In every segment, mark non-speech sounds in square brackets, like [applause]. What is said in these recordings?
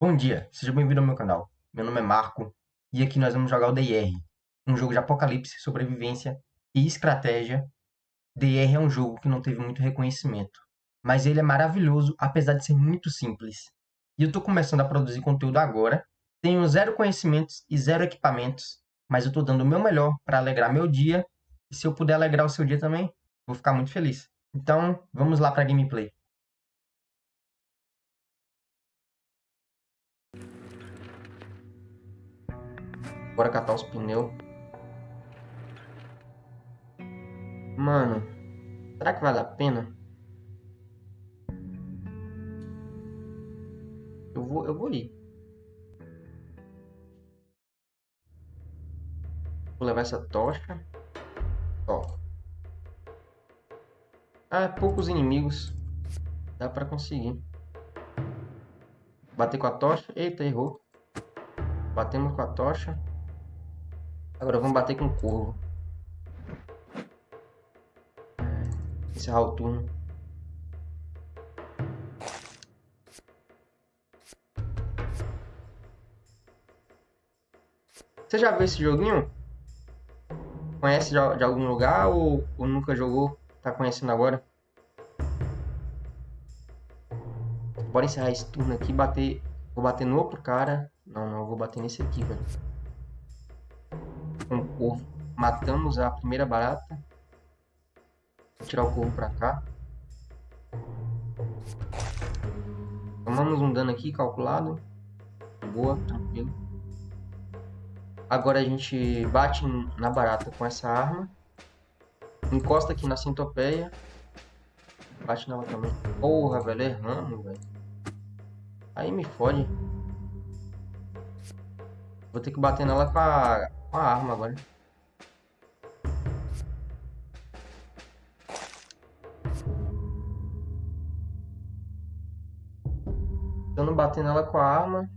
Bom dia, seja bem-vindo ao meu canal. Meu nome é Marco e aqui nós vamos jogar o DR, um jogo de apocalipse, sobrevivência e estratégia. DR é um jogo que não teve muito reconhecimento, mas ele é maravilhoso apesar de ser muito simples. E eu estou começando a produzir conteúdo agora, tenho zero conhecimentos e zero equipamentos, mas eu estou dando o meu melhor para alegrar meu dia e se eu puder alegrar o seu dia também, vou ficar muito feliz. Então, vamos lá para a gameplay. Bora catar os pneus. Mano, será que vale a pena? Eu vou, eu vou ir. Vou levar essa tocha. Ó. Ah, poucos inimigos. Dá pra conseguir. Bater com a tocha. Eita, errou. Batemos com a tocha. Agora vamos bater com o corvo. Encerrar o turno. Você já viu esse joguinho? Conhece de, algum lugar ou, ou, nunca jogou? Tá conhecendo agora? Bora encerrar esse turno aqui bater. Vou bater no outro cara. Não, não, vou bater nesse aqui, velho corvo. Matamos a primeira barata. Vou tirar o corvo pra cá. Tomamos um dano aqui calculado. Boa, tranquilo. Agora a gente bate na barata com essa arma. Encosta aqui na centopeia. Bate nela também. Porra, velho, erramos, velho. Aí me fode. Vou ter que bater nela com a uma arma agora. Eu não bater nela com a arma...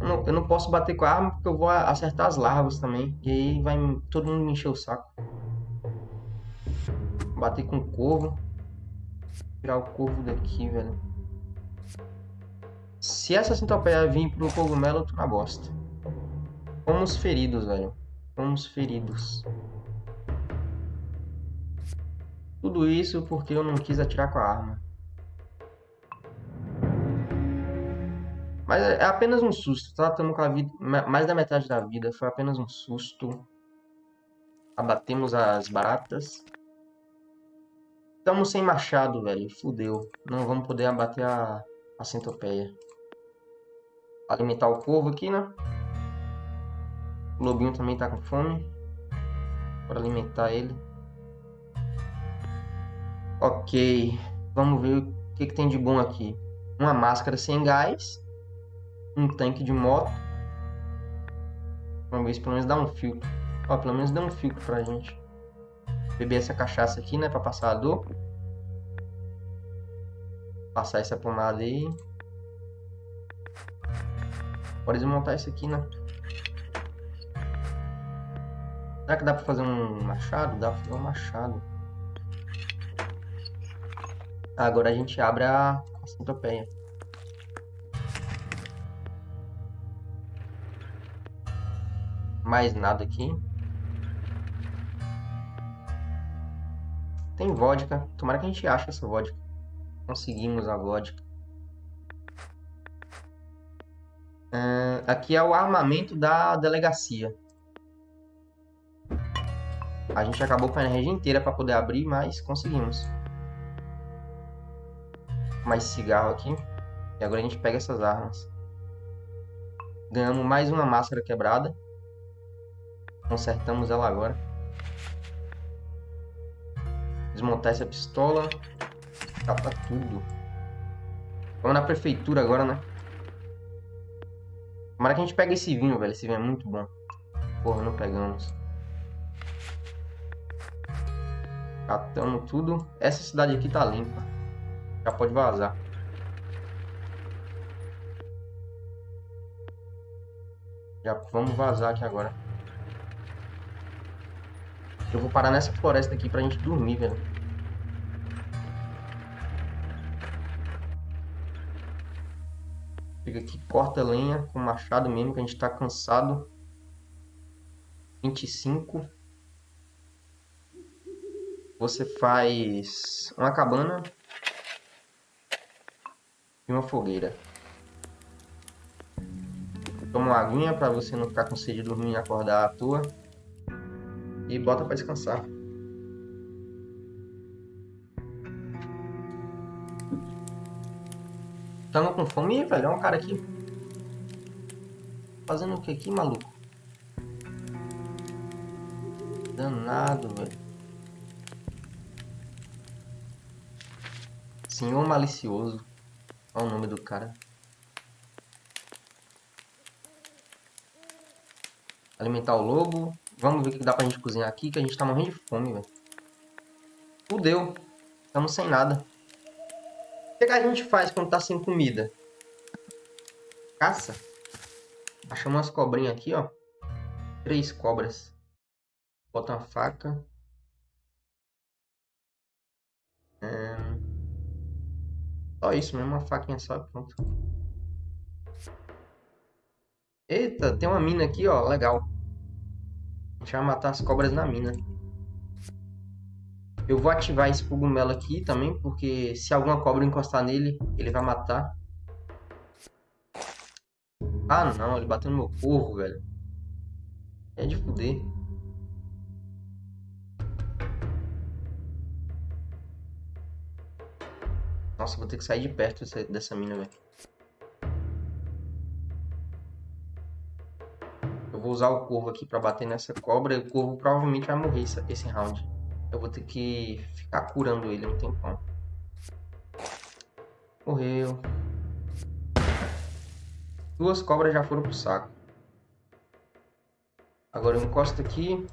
Eu não, eu não posso bater com a arma porque eu vou acertar as larvas também. E aí vai todo mundo me encher o saco. Bater com o corvo. Tirar o corvo daqui, velho. Se essa centopeia vir pro cogumelo, eu tô na bosta. Fomos feridos, velho. Fomos feridos. Tudo isso porque eu não quis atirar com a arma. Mas é apenas um susto, tá? Estamos com a vida, mais da metade da vida. Foi apenas um susto. Abatemos as baratas. Estamos sem machado, velho. Fudeu. Não vamos poder abater a, a centopeia. Alimentar o corvo aqui, né? O lobinho também tá com fome. Bora alimentar ele. Ok. Vamos ver o que, que tem de bom aqui. Uma máscara sem gás. Um tanque de moto. Vamos ver se pelo menos dá um filtro. Ó, pelo menos dá um filtro pra gente. Beber essa cachaça aqui, né? Pra passar a dor. Passar essa pomada aí. Bora desmontar isso aqui, né? Será que dá pra fazer um machado? Dá pra fazer um machado. Agora a gente abre a, a centopeia. Mais nada aqui. Tem vodka. Tomara que a gente ache essa vodka. Conseguimos a vodka. Uh, aqui é o armamento da delegacia. A gente acabou com a energia inteira para poder abrir, mas conseguimos. Mais cigarro aqui. E agora a gente pega essas armas. Ganhamos mais uma máscara quebrada. Consertamos ela agora. Desmontar essa pistola. Capa tudo. Vamos na prefeitura agora, né? Tomara que a gente pegue esse vinho, velho. Esse vinho é muito bom. Porra, não pegamos. Catamos tudo. Essa cidade aqui tá limpa. Já pode vazar. Já vamos vazar aqui agora. Eu vou parar nessa floresta aqui pra gente dormir, velho. Chega aqui, corta lenha com machado mesmo, que a gente tá cansado. 25. Você faz uma cabana e uma fogueira. Toma uma aguinha para você não ficar com sede de dormir e acordar à toa. E bota para descansar. Tamo com fome, velho. Olha um cara aqui. Fazendo o que aqui, maluco? Danado, velho. Senhor Malicioso. Olha o nome do cara. Alimentar o lobo. Vamos ver o que dá pra gente cozinhar aqui, que a gente tá morrendo de fome, velho. Fudeu. Estamos sem nada. O que, que a gente faz quando tá sem comida? Caça. Achamos umas cobrinhas aqui, ó. Três cobras. Bota uma faca. Só isso mesmo, uma faquinha só pronto. Eita, tem uma mina aqui, ó. Legal. A gente vai matar as cobras na mina. Eu vou ativar esse cogumelo aqui também, porque se alguma cobra encostar nele, ele vai matar. Ah, não. Ele bateu no meu corvo, velho. É de fuder. Nossa, vou ter que sair de perto dessa, dessa mina, velho. Eu vou usar o corvo aqui pra bater nessa cobra e o corvo provavelmente vai morrer esse, round. Eu vou ter que ficar curando ele um tempão. Morreu. Duas cobras já foram pro saco. Agora eu encosto aqui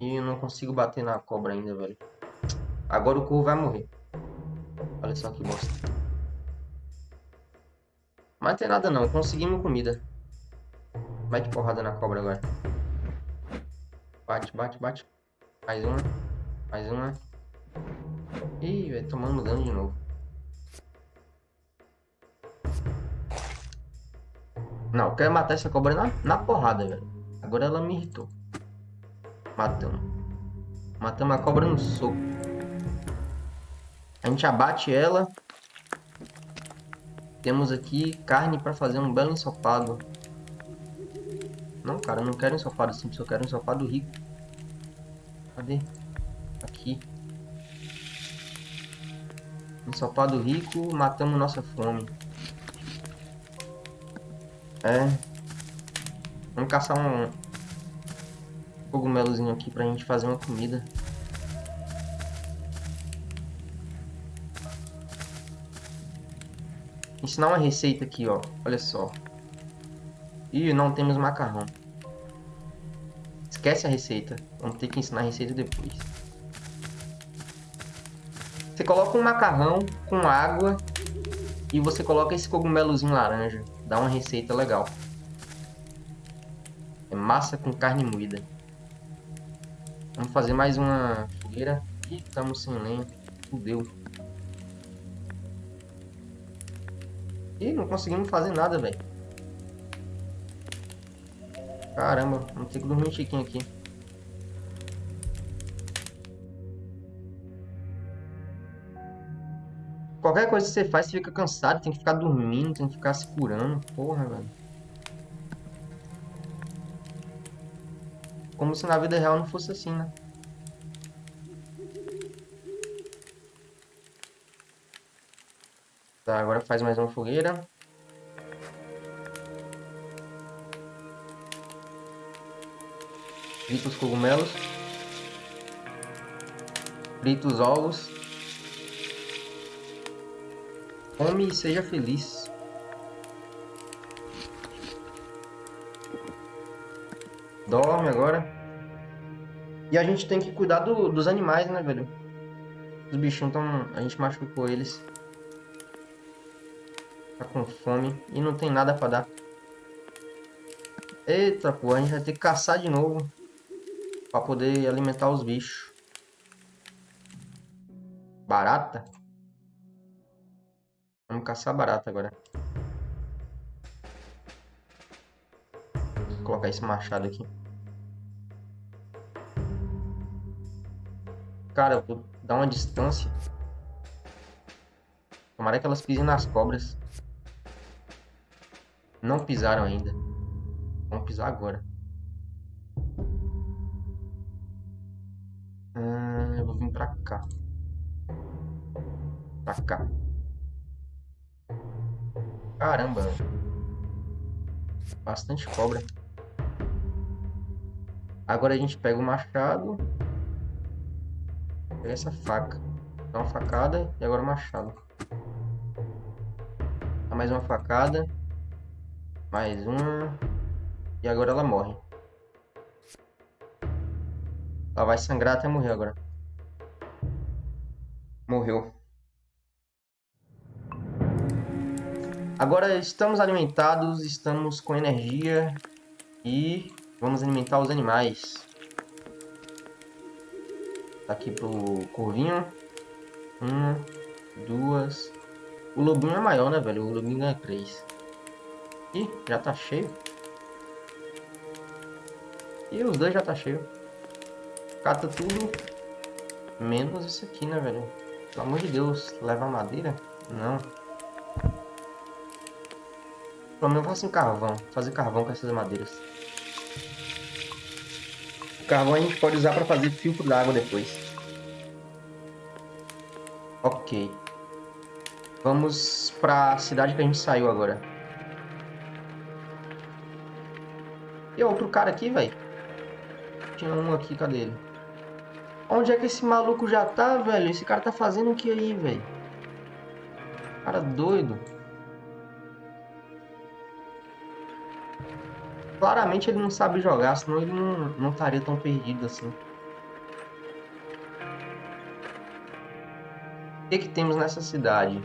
e não consigo bater na cobra ainda, velho. Agora o corvo vai morrer. Olha só que bosta. Mas tem nada não, conseguimos comida. Mete porrada na cobra agora. Bate, bate, bate. Mais uma. Mais uma. Ih, vai tomando dano de novo. Não, eu quero matar essa cobra na, na porrada, velho. Agora ela me irritou. Matamos. Matamos a cobra no soco. A gente abate ela. Temos aqui carne para fazer um belo ensopado. Não, cara, não quero ensopado simples, eu quero ensopado rico. Cadê? Aqui. Ensopado rico, matamos nossa fome. É. Vamos caçar um cogumelozinho aqui pra gente fazer uma comida. Ensinar uma receita aqui, ó. Olha só. Ih, não temos macarrão. Esquece a receita. Vamos ter que ensinar a receita depois. Você coloca um macarrão com água e você coloca esse cogumelozinho laranja. Dá uma receita legal. É massa com carne moída. Vamos fazer mais uma fogueira. Ih, estamos sem lenha. Fudeu. Ih, não conseguimos fazer nada, velho. Caramba, vamos ter que dormir um tiquinho aqui. Qualquer coisa que você faz, você fica cansado, tem que ficar dormindo, tem que ficar se curando. Porra, velho. Como se na vida real não fosse assim, né? Tá, agora faz mais uma fogueira. Frita os cogumelos. Frita os ovos. Come e seja feliz. Dorme agora. E a gente tem que cuidar do, dos animais, né, velho? Os bichinhos estão... A gente machucou eles. Tá com fome e não tem nada pra dar. Eita, pô, a gente vai ter que caçar de novo. Pra poder alimentar os bichos. Barata? Vamos caçar barata agora. Vou colocar esse machado aqui. Cara, eu vou dar uma distância. Tomara que elas pisem nas cobras. Não pisaram ainda. Vamos pisar agora. Hum, eu vou vir pra cá. Pra cá. Caramba. Bastante cobra. Agora a gente pega o machado. Pega essa faca. Dá uma facada e agora o machado. Dá mais uma facada. Mais uma. E agora ela morre. Ela vai sangrar até morrer agora. Morreu. Agora estamos alimentados, estamos com energia e vamos alimentar os animais. Tá aqui pro corvinho. Uma, duas. O lobinho é maior, né, velho? O lobinho ganha três. Ih, já tá cheio. E os dois já tá cheio. Cata tudo. Menos isso aqui, né, velho? Pelo amor de Deus, leva madeira? Não. Pelo menos faço um carvão. Fazer carvão com essas madeiras. O carvão a gente pode usar para fazer filtro d'água depois. Ok. Vamos para a cidade que a gente saiu agora. Outro cara aqui, velho. Tinha um aqui, cadê ele? Onde é que esse maluco já tá, velho? Esse cara tá fazendo o que aí, velho? Cara doido. Claramente ele não sabe jogar, senão ele não, não estaria tão perdido assim. O que, que temos nessa cidade?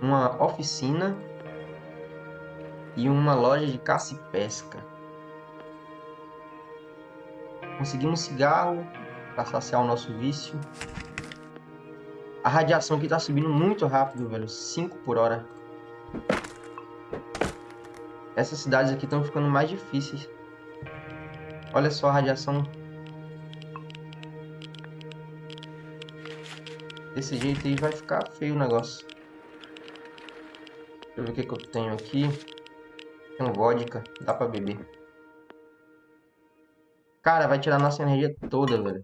Uma oficina e uma loja de caça e pesca. Conseguimos cigarro para saciar o nosso vício. A radiação aqui está subindo muito rápido, velho. 5 por hora. Essas cidades aqui estão ficando mais difíceis. Olha só a radiação. Desse jeito aí vai ficar feio o negócio. Deixa eu ver o que, que eu tenho aqui. Tem vodka, dá pra beber. Cara, vai tirar nossa energia toda, velho.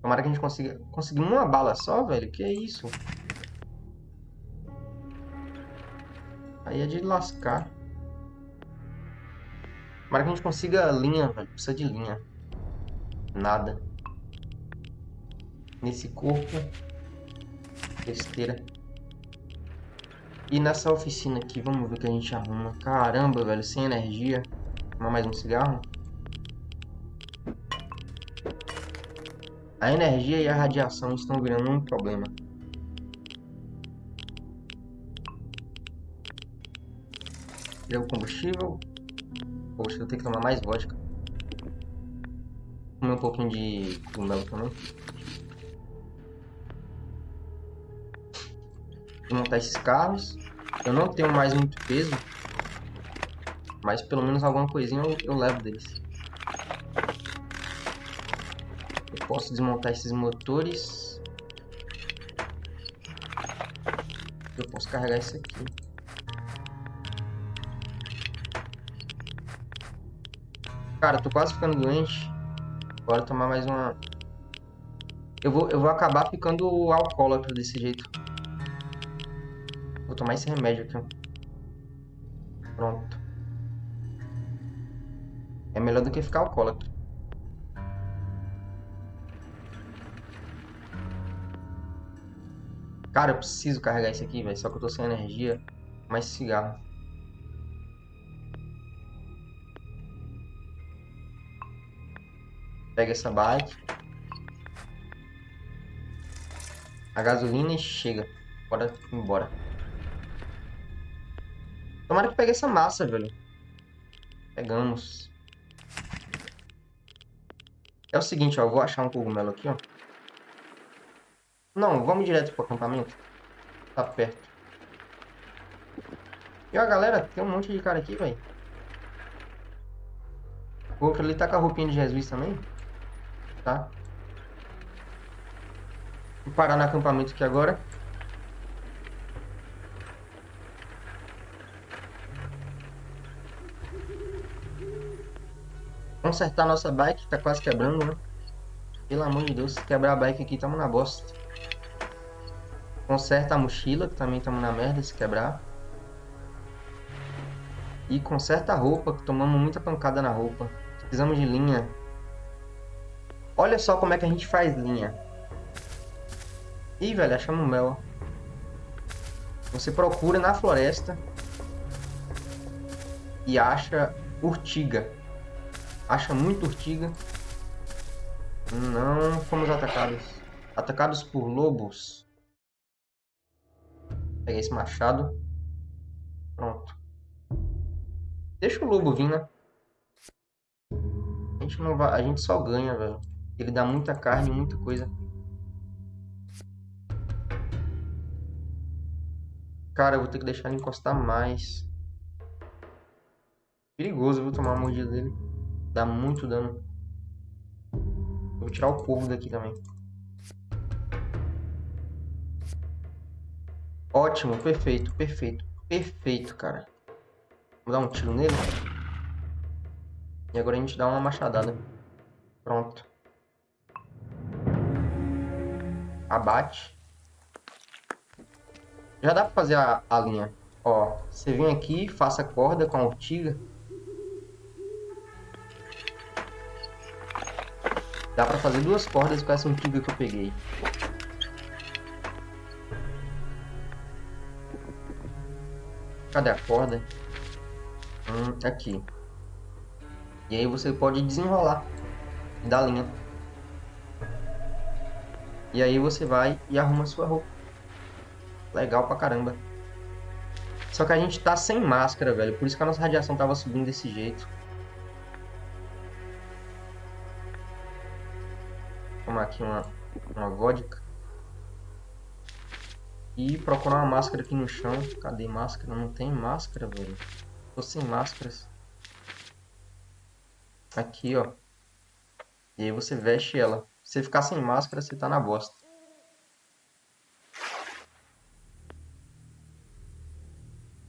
Tomara que a gente consiga... Conseguir uma bala só, velho? Que é isso? Aí é de lascar. Tomara que a gente consiga linha, velho. Precisa de linha. Nada. Nesse corpo. Besteira. E nessa oficina aqui, vamos ver o que a gente arruma. Caramba, velho, sem energia. Tomar mais um cigarro. A energia e a radiação estão virando um problema. Deu combustível. Poxa, eu tenho que tomar mais vodka. Comer um pouquinho de cogumelo também. Vou montar esses carros. Eu não tenho mais muito peso. Mas pelo menos alguma coisinha eu, eu levo deles. Eu posso desmontar esses motores. Eu posso carregar esse aqui. Cara, tô quase ficando doente. Bora tomar mais uma... Eu vou, eu vou acabar ficando alcoólatra desse jeito. Vou tomar esse remédio aqui. Melhor do que ficar alcoólatra. Cara, eu preciso carregar isso aqui, velho. Só que eu tô sem energia. Mais cigarro. Pega essa bike. A gasolina chega. Bora embora. Tomara que pegue essa massa, velho. Pegamos. É o seguinte, ó. Vou achar um cogumelo aqui, ó. Não, vamos direto pro acampamento. Tá perto. E ó, galera, tem um monte de cara aqui, velho. O outro ali tá com a roupinha de Jesus também. Tá? Vou parar no acampamento aqui agora. Consertar nossa bike, tá quase quebrando, né? Pelo amor de Deus, se quebrar a bike aqui, tamo na bosta. Conserta a mochila, que também tamo na merda se quebrar. E conserta a roupa, que tomamos muita pancada na roupa. Precisamos de linha. Olha só como é que a gente faz linha. Ih, velho, achamos mel. Você procura na floresta e acha urtiga. Acha muito urtiga. Não fomos atacados. Atacados por lobos. Peguei esse machado. Pronto. Deixa o lobo vir, né? A gente, não vai, a gente só ganha, velho. Ele dá muita carne, muita coisa. Cara, eu vou ter que deixar ele encostar mais. Perigoso, viu, tomar a mordida dele. Dá muito dano. Vou tirar o corvo daqui também. Ótimo, perfeito, perfeito, perfeito, cara. Vou dar um tiro nele. E agora a gente dá uma machadada. Pronto. Abate. Já dá pra fazer a, a linha. Ó, você vem aqui, faça corda com a ortiga. Dá pra fazer duas cordas com essa antiga que eu peguei. Cadê a corda? Hum, aqui. E aí você pode desenrolar da linha. E aí você vai e arruma sua roupa. Legal pra caramba. Só que a gente tá sem máscara, velho. Por isso que a nossa radiação tava subindo desse jeito. Tomar aqui uma, uma vodka. E procurar uma máscara aqui no chão. Cadê máscara? Não tem máscara, velho. Tô sem máscaras. Aqui, ó. E aí você veste ela. Se você ficar sem máscara, você tá na bosta.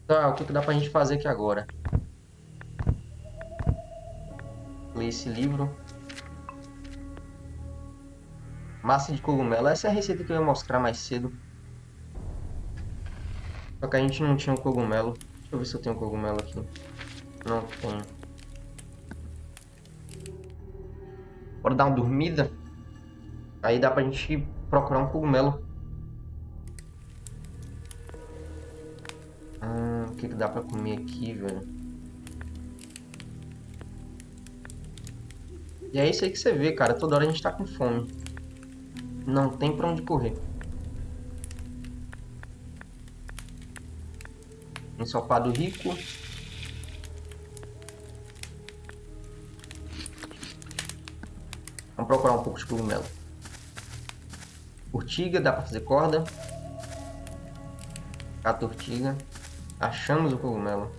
Tá, o que, que dá pra gente fazer aqui agora? Ler esse livro. Massa de cogumelo. Essa é a receita que eu ia mostrar mais cedo. Só que a gente não tinha um cogumelo. Deixa eu ver se eu tenho um cogumelo aqui. Não tenho. Bora dar uma dormida. Aí dá pra gente procurar um cogumelo. Hum, o que, que dá pra comer aqui, velho? E é isso aí que você vê, cara. Toda hora a gente tá com fome. Não tem pra onde correr. Ensopado rico. Vamos procurar um pouco de cogumelo. Urtiga, dá pra fazer corda. Cata urtiga. Achamos o cogumelo.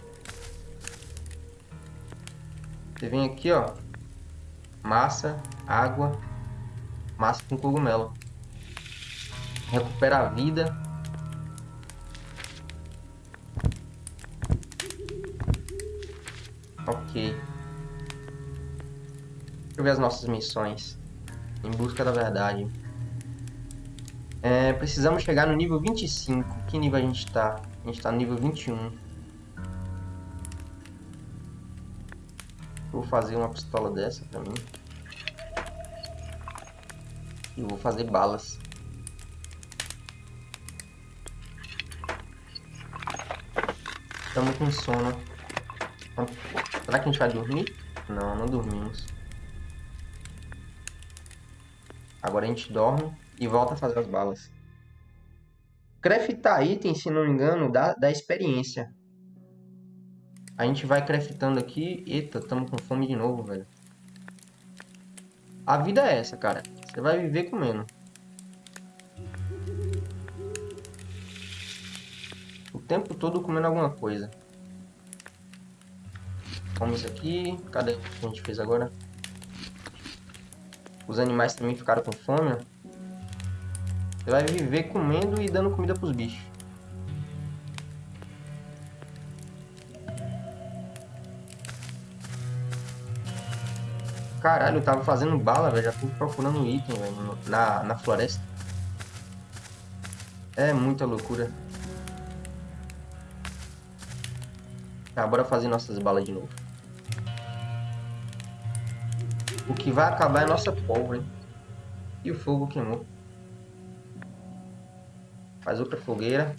Você vem aqui, ó. Massa, água, massa com cogumelo. Recupera a vida. Ok. Deixa eu ver as nossas missões. Em busca da verdade. É, precisamos chegar no nível 25. Que nível a gente está? A gente está no nível 21. Vou fazer uma pistola dessa pra mim. E vou fazer balas. Estamos com sono. Será que a gente vai dormir? Não, não dormimos. Agora a gente dorme e volta a fazer as balas. Craftar item, se não me engano, dá, dá experiência. A gente vai craftando aqui. Eita, estamos com fome de novo, velho. A vida é essa, cara. Você vai viver comendo. O tempo todo comendo alguma coisa. Vamos aqui. Cadê o que a gente fez agora? Os animais também ficaram com fome, né? ó. Vai viver comendo e dando comida pros bichos. Caralho, eu tava fazendo bala, velho. Já tô procurando item, velho, na, na floresta. É muita loucura. Tá, bora fazer nossas balas de novo. O que vai acabar é nossa pólvora, hein? E o fogo queimou. Faz outra fogueira.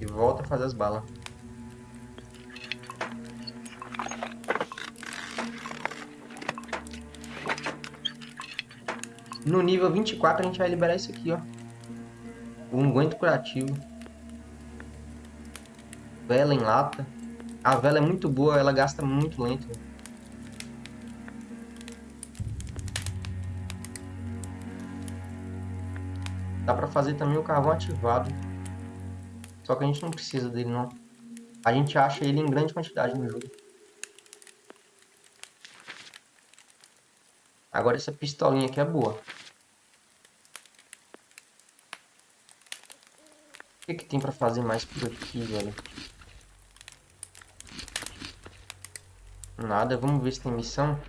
E volta a fazer as balas. No nível 24 a gente vai liberar isso aqui, ó. O unguento curativo. Vela em lata. A vela é muito boa, ela gasta muito lento. Dá pra fazer também o carvão ativado. Só que a gente não precisa dele, não. A gente acha ele em grande quantidade no jogo. Agora essa pistolinha aqui é boa. O que, que tem pra fazer mais por aqui, velho? Nada, vamos ver se tem missão.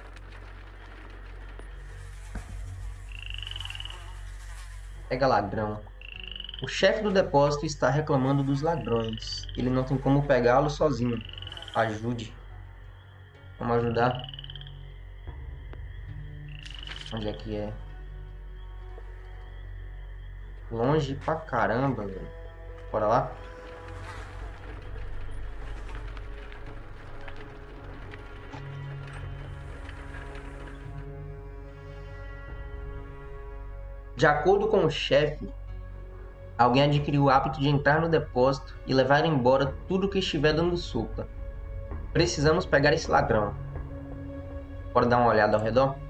Pega ladrão. O chefe do depósito está reclamando dos ladrões. Ele não tem como pegá-lo sozinho. Ajude. Vamos ajudar. Onde é que é? Longe pra caramba, velho. Bora lá? De acordo com o chefe, alguém adquiriu o hábito de entrar no depósito e levar embora tudo que estiver dando sopa. Precisamos pegar esse ladrão. Bora dar uma olhada ao redor?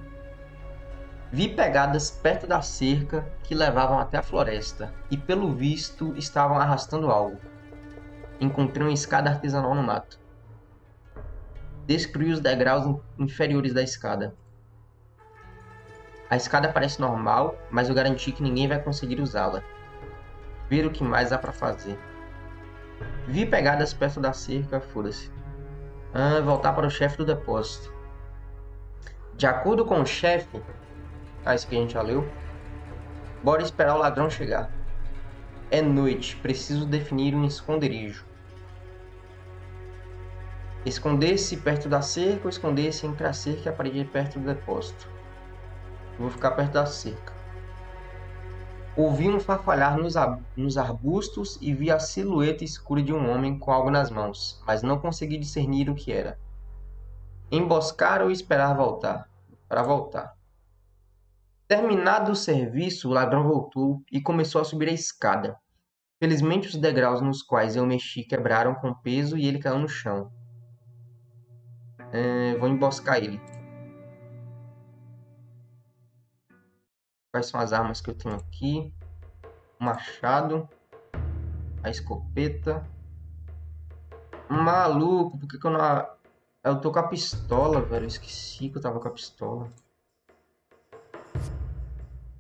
Vi pegadas perto da cerca que levavam até a floresta e, pelo visto, estavam arrastando algo. Encontrei uma escada artesanal no mato. Descobri os degraus inferiores da escada. A escada parece normal, mas eu garanti que ninguém vai conseguir usá-la. Ver o que mais há para fazer. Vi pegadas perto da cerca, foda-se. Ah, voltar para o chefe do depósito. De acordo com o chefe, ah, isso aqui a gente já leu. Bora esperar o ladrão chegar. É noite, preciso definir um esconderijo. Esconder-se perto da cerca ou esconder-se entre a cerca e a parede perto do depósito. Vou ficar perto da cerca. Ouvi um farfalhar nos, nos arbustos e vi a silhueta escura de um homem com algo nas mãos, mas não consegui discernir o que era. Emboscar ou esperar voltar? Para voltar. Terminado o serviço, o ladrão voltou e começou a subir a escada. Felizmente, os degraus nos quais eu mexi quebraram com peso e ele caiu no chão. É, vou emboscar ele. Quais são as armas que eu tenho aqui? O machado. A escopeta. Maluco, por que, que eu não... Eu tô com a pistola, velho. Eu esqueci que eu tava com a pistola.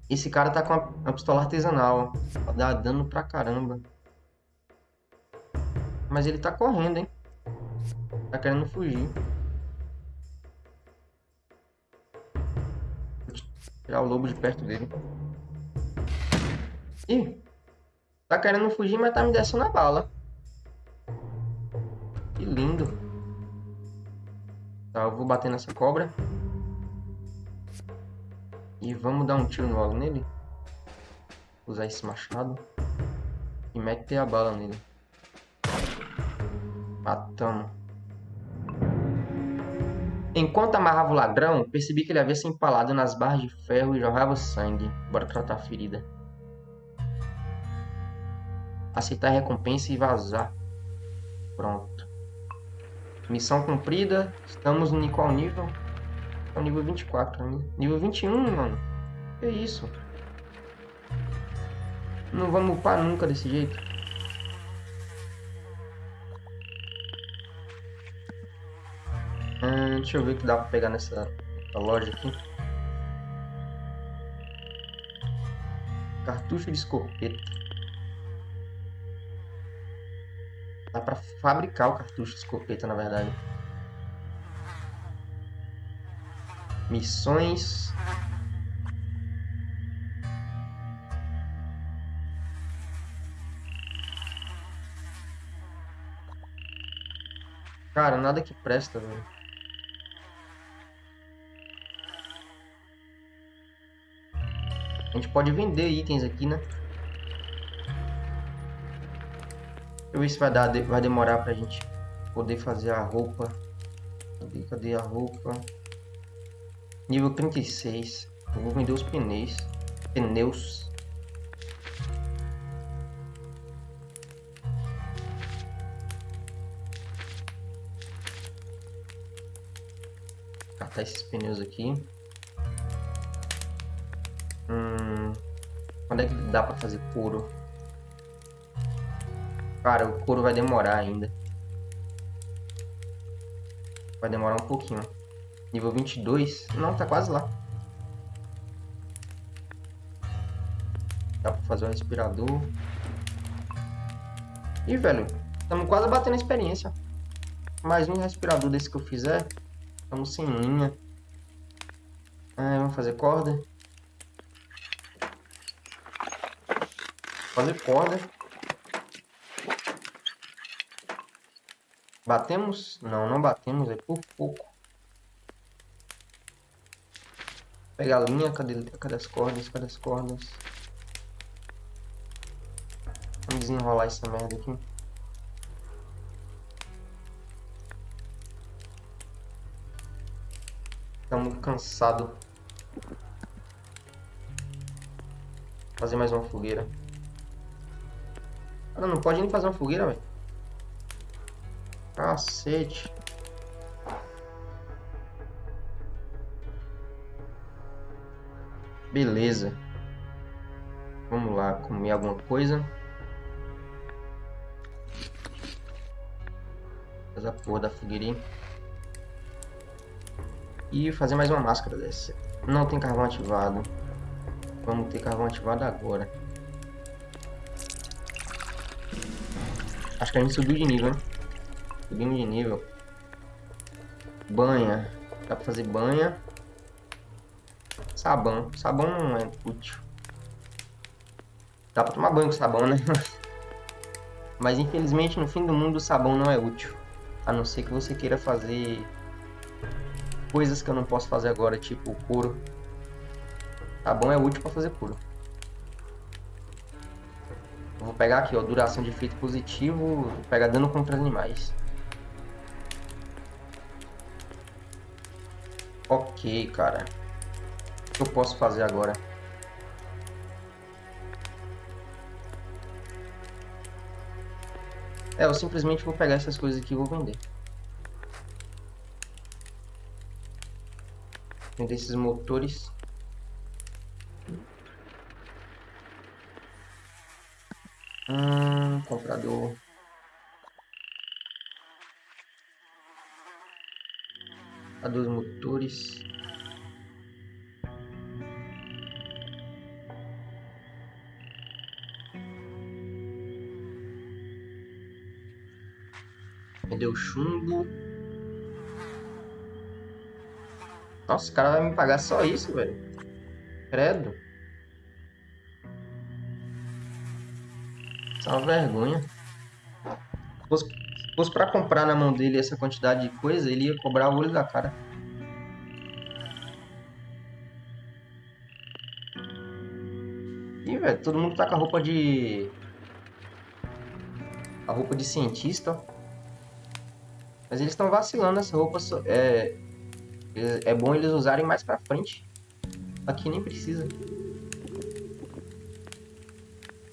Esse cara tá com a, pistola artesanal, ó. Dá dano pra caramba. Mas ele tá correndo, hein? Tá querendo fugir. Tirar o lobo de perto dele. Ih! Tá querendo fugir, mas tá me descendo a bala. Que lindo. Tá, eu vou bater nessa cobra. E vamos dar um tiro logo nele. Usar esse machado. E meter a bala nele. Matamos. Enquanto amarrava o ladrão, percebi que ele havia se empalado nas barras de ferro e jorrava sangue. Bora tratar a ferida. Aceitar a recompensa e vazar. Pronto. Missão cumprida. Estamos no qual nível? É nível 24 ainda. Nível 21, mano. Que isso? Não vamos upar nunca desse jeito. Hum, deixa eu ver o que dá pra pegar nessa, nessa loja aqui. Cartucho de escopeta. Dá pra fabricar o cartucho de escopeta, na verdade. Missões. Cara, nada que presta, velho. A gente pode vender itens aqui, né? Deixa eu ver se vai, dar, vai demorar pra gente poder fazer a roupa. Cadê, cadê a roupa? Nível 36. Eu vou vender os pneus. Pneus. Catar esses pneus aqui. Hum, quando é que dá pra fazer couro? Cara, o couro vai demorar ainda. Vai demorar um pouquinho. Nível 22. Não, tá quase lá. Dá pra fazer um respirador. Ih, velho. Estamos quase batendo a experiência. Mais um respirador desse que eu fizer. Estamos sem linha. Ah, vamos fazer corda. Fazer corda. Batemos? Não, não batemos. É por pouco. Pegar a linha. Cadê, cadê as cordas? Cadê as cordas? Vamos desenrolar essa merda aqui. Estamos cansados. Fazer mais uma fogueira. Cara, não pode nem fazer uma fogueira, velho. Cacete. Beleza. Vamos lá, comer alguma coisa. Fazer a porra da fogueirinha. E fazer mais uma máscara dessa. Não tem carvão ativado. Vamos ter carvão ativado agora. Acho que a gente subiu de nível, né? Subimos de nível. Banha. Dá pra fazer banha. Sabão. Sabão não é útil. Dá pra tomar banho com sabão, né? [laughs] Mas infelizmente no fim do mundo o sabão não é útil. A não ser que você queira fazer coisas que eu não posso fazer agora, tipo couro. Sabão é útil para fazer couro. Eu vou pegar aqui, ó, duração de efeito positivo, vou pegar dano contra animais. Ok, cara que eu posso fazer agora? É, eu simplesmente vou pegar essas coisas aqui e vou vender. Vender esses motores. Hum, comprador. A dos motores. Deu chumbo. Nossa, o cara vai me pagar só isso, velho. Credo. Isso é uma vergonha. Se fosse, se fosse pra comprar na mão dele essa quantidade de coisa, ele ia cobrar o olho da cara. Ih, velho, todo mundo tá com a roupa de... A roupa de cientista, ó. Mas eles estão vacilando essa roupa. É, é bom eles usarem mais pra frente. Aqui nem precisa.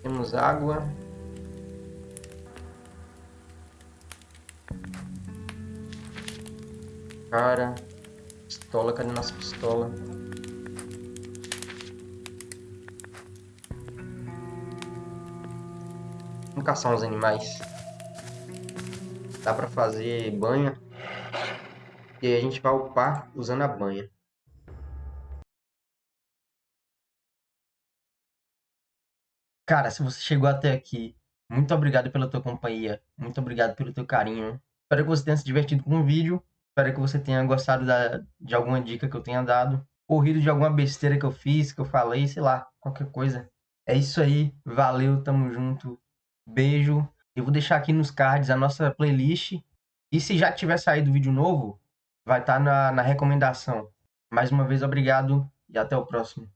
Temos água. Cara. Pistola, cadê nossa pistola? Vamos caçar uns animais. Dá pra fazer banha. E a gente vai upar usando a banha. Cara, se você chegou até aqui, muito obrigado pela tua companhia, muito obrigado pelo teu carinho. Espero que você tenha se divertido com o vídeo, espero que você tenha gostado da, de alguma dica que eu tenha dado, ou rido de alguma besteira que eu fiz, que eu falei, sei lá, qualquer coisa. É isso aí, valeu, tamo junto, beijo. Eu vou deixar aqui nos cards a nossa playlist, e se já tiver saído vídeo novo, vai estar tá na, na recomendação. Mais uma vez, obrigado e até o próximo.